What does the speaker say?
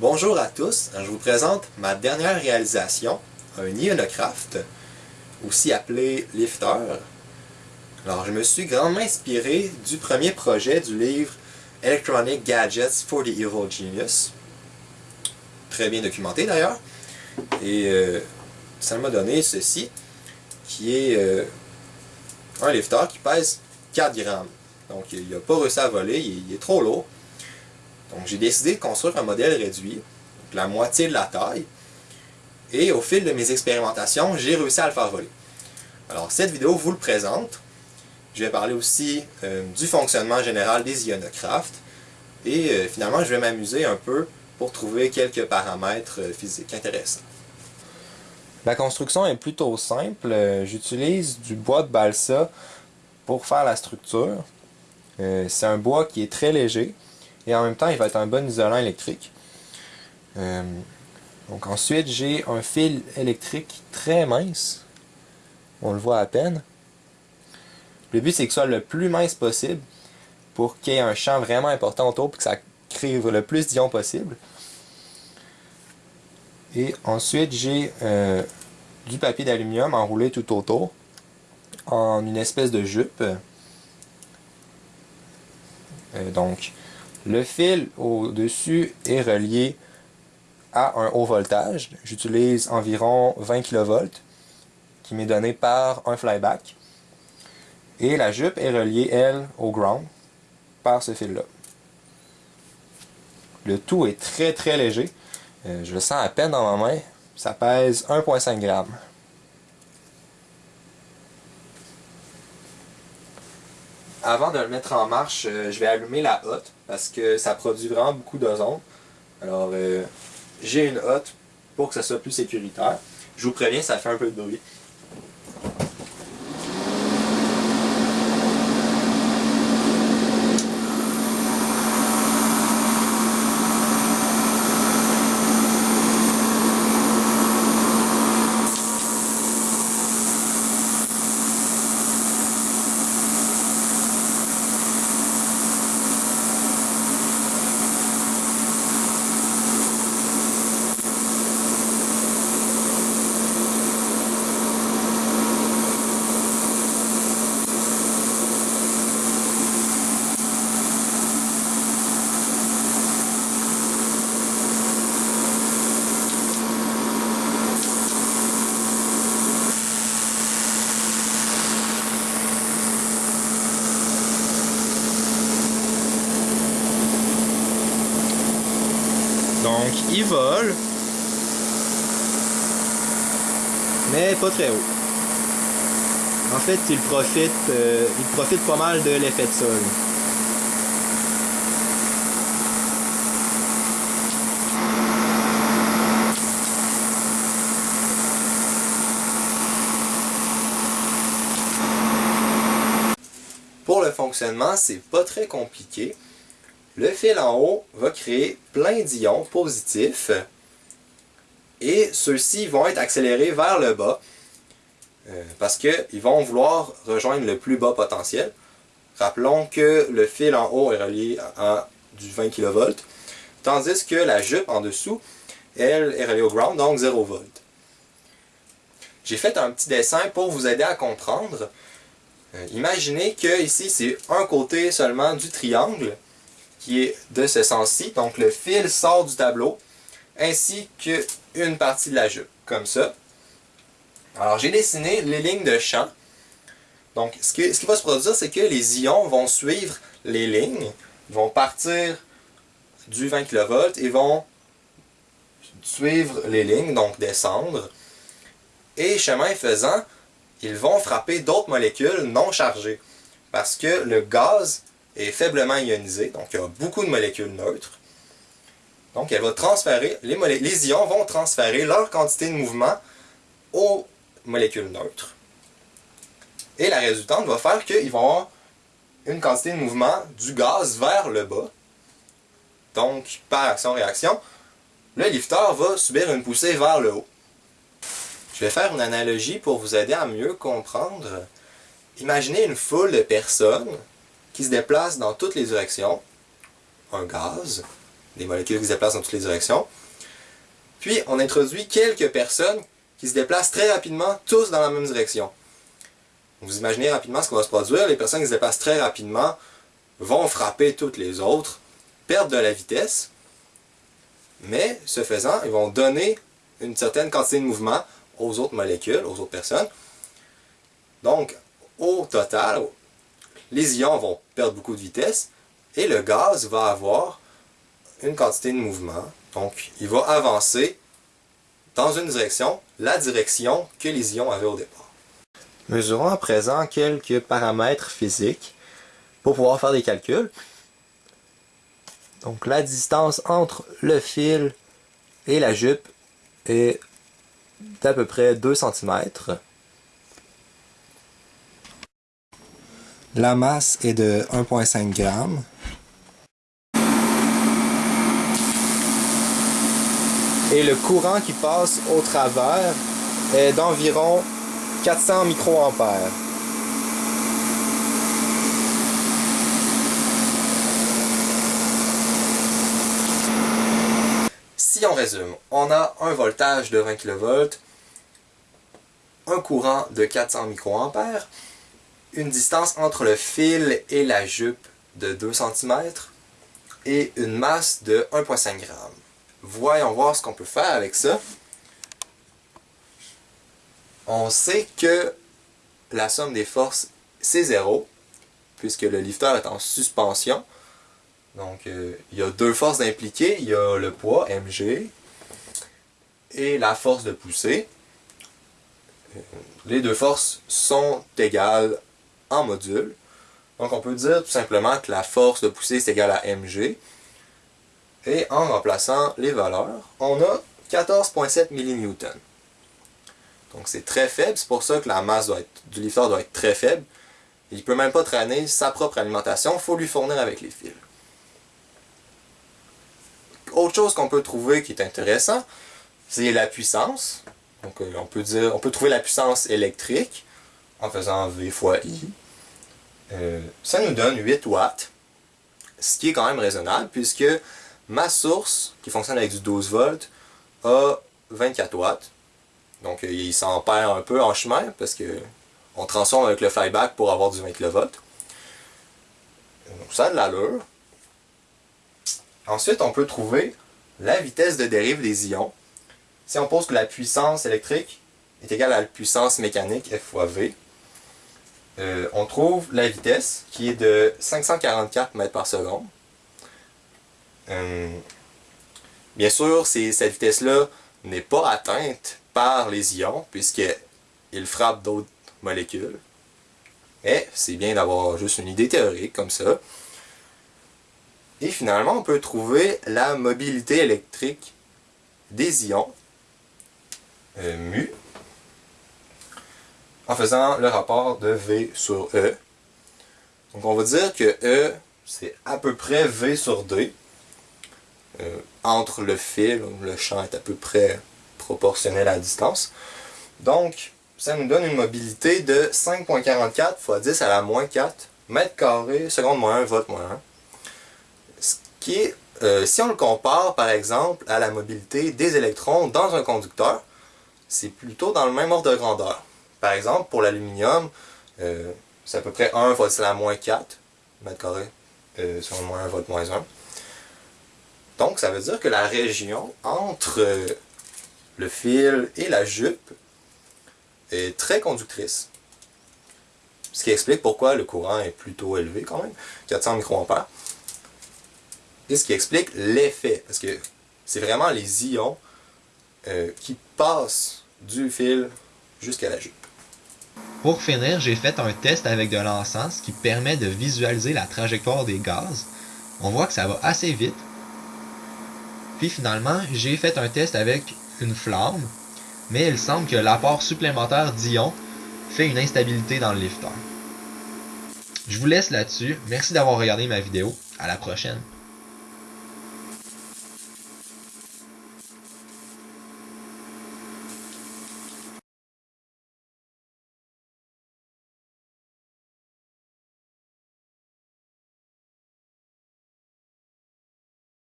Bonjour à tous, je vous présente ma dernière réalisation, un ionocraft, aussi appelé lifter. Alors je me suis grandement inspiré du premier projet du livre Electronic Gadgets for the Evil Genius, très bien documenté d'ailleurs, et euh, ça m'a donné ceci, qui est euh, un lifter qui pèse 4 grammes. Donc il n'a pas réussi à voler, il est trop lourd. Donc j'ai décidé de construire un modèle réduit, la moitié de la taille, et au fil de mes expérimentations, j'ai réussi à le faire voler. Alors cette vidéo vous le présente. Je vais parler aussi euh, du fonctionnement général des ionocraft, et euh, finalement je vais m'amuser un peu pour trouver quelques paramètres euh, physiques intéressants. La construction est plutôt simple. J'utilise du bois de balsa pour faire la structure. C'est un bois qui est très léger, et en même temps il va être un bon isolant électrique. Euh, donc ensuite j'ai un fil électrique très mince, on le voit à peine. Le but c'est que ce soit le plus mince possible pour qu'il y ait un champ vraiment important autour et que ça crée le plus d'ions possible. Et ensuite j'ai euh, du papier d'aluminium enroulé tout autour en une espèce de jupe. Euh, donc le fil au-dessus est relié à un haut voltage. J'utilise environ 20 kV qui m'est donné par un flyback. Et la jupe est reliée, elle, au ground par ce fil-là. Le tout est très très léger. Euh, je le sens à peine dans ma main. Ça pèse 1,5 g. Avant de le mettre en marche, euh, je vais allumer la hotte parce que ça produit vraiment beaucoup d'ozone. Alors, euh, j'ai une hotte pour que ça soit plus sécuritaire. Je vous préviens, ça fait un peu de bruit. Donc, il vole, mais pas très haut. En fait, il profite, euh, il profite pas mal de l'effet de sol. Pour le fonctionnement, c'est pas très compliqué. Le fil en haut va créer plein d'ions positifs et ceux-ci vont être accélérés vers le bas euh, parce qu'ils vont vouloir rejoindre le plus bas potentiel. Rappelons que le fil en haut est relié à du 20 kV, tandis que la jupe en dessous, elle est reliée au ground, donc 0 V. J'ai fait un petit dessin pour vous aider à comprendre. Euh, imaginez que ici c'est un côté seulement du triangle, qui est de ce sens-ci. Donc le fil sort du tableau, ainsi qu'une partie de la jupe, comme ça. Alors j'ai dessiné les lignes de champ. Donc ce, qui va se produire, c'est que les ions vont suivre les lignes, vont partir du 20 kV et vont suivre les lignes, donc descendre. Et chemin faisant, ils vont frapper d'autres molécules non chargées. Parce que le gaz est faiblement ionisé, donc il y a beaucoup de molécules neutres. Donc elle va transférer, les, les ions vont transférer leur quantité de mouvement aux molécules neutres. Et la résultante va faire qu'ils vont avoir une quantité de mouvement du gaz vers le bas. Donc, par action-réaction, le lifter va subir une poussée vers le haut. Je vais faire une analogie pour vous aider à mieux comprendre. Imaginez une foule de personnes qui se déplace dans toutes les directions, un gaz, des molécules qui se déplacent dans toutes les directions. Puis on introduit quelques personnes qui se déplacent très rapidement, tous dans la même direction. Vous imaginez rapidement ce qui va se produire. Les personnes qui se déplacent très rapidement vont frapper toutes les autres, perdre de la vitesse, mais ce faisant, ils vont donner une certaine quantité de mouvement aux autres molécules, aux autres personnes. Donc, au total, les ions vont perdre beaucoup de vitesse et le gaz va avoir une quantité de mouvement. Donc, il va avancer dans une direction, la direction que les ions avaient au départ. Mesurons à présent quelques paramètres physiques pour pouvoir faire des calculs. Donc la distance entre le fil et la jupe est d'à peu près 2 cm. La masse est de 1,5 g. Et le courant qui passe au travers est d'environ 400 microampères. Si on résume, on a un voltage de 20 kV, un courant de 400 microampères, une distance entre le fil et la jupe de 2 cm et une masse de 1,5 g. Voyons voir ce qu'on peut faire avec ça on sait que la somme des forces, c'est zéro, puisque le lifter est en suspension. Donc, euh, il y a deux forces impliquées. Il y a le poids, mg, et la force de poussée. Euh, les deux forces sont égales en module. Donc, on peut dire tout simplement que la force de poussée est égale à mg. Et en remplaçant les valeurs, on a 14,7 millin. Donc c'est très faible, c'est pour ça que la masse du lifter doit être très faible. Il ne peut même pas traîner sa propre alimentation, il faut lui fournir avec les fils. Autre chose qu'on peut trouver qui est intéressant, c'est la puissance. Donc euh, on peut trouver la puissance électrique en faisant V fois I. Euh, ça nous donne 8 watts, ce qui est quand même raisonnable puisque ma source, qui fonctionne avec du 12 volts, a 24 watts. Donc euh, il s'en perd un peu en chemin parce que on transforme avec le flyback pour avoir du 20 kV. Donc ça a de l'allure. Ensuite, on peut trouver la vitesse de dérive des ions. Si on pose que la puissance électrique est égale à la puissance mécanique F fois V, euh, on trouve la vitesse qui est de 544 mètres par seconde. Euh, bien sûr, cette vitesse-là n'est pas atteinte par les ions, puisqu'ils frappent d'autres molécules. Mais c'est bien d'avoir juste une idée théorique comme ça. Et finalement, on peut trouver la mobilité électrique des ions, euh, mu, en faisant le rapport de V sur E. Donc on va dire que E, c'est à peu près V sur D. Euh, entre le fil, le champ est à peu près proportionnel à la distance. Donc, ça nous donne une mobilité de 5.44 fois 10 à la moins 4 mètres carrés, seconde moins 1, volt moins 1. Ce qui euh, si on le compare par exemple à la mobilité des électrons dans un conducteur, c'est plutôt dans le même ordre de grandeur. Par exemple, pour l'aluminium, euh, c'est à peu près 1 fois 10 à la moins 4 mètres carrés, euh, seconde moins 1, volt moins 1. Donc, ça veut dire que la région entre le fil et la jupe est très conductrice. Ce qui explique pourquoi le courant est plutôt élevé quand même, 400 microampères. Et ce qui explique l'effet, parce que c'est vraiment les ions euh, qui passent du fil jusqu'à la jupe. Pour finir, j'ai fait un test avec de l'encens qui permet de visualiser la trajectoire des gaz. On voit que ça va assez vite. Puis finalement, j'ai fait un test avec une flamme, mais il semble que l'apport supplémentaire d'ions fait une instabilité dans le lifter. Je vous laisse là-dessus. Merci d'avoir regardé ma vidéo. À la prochaine.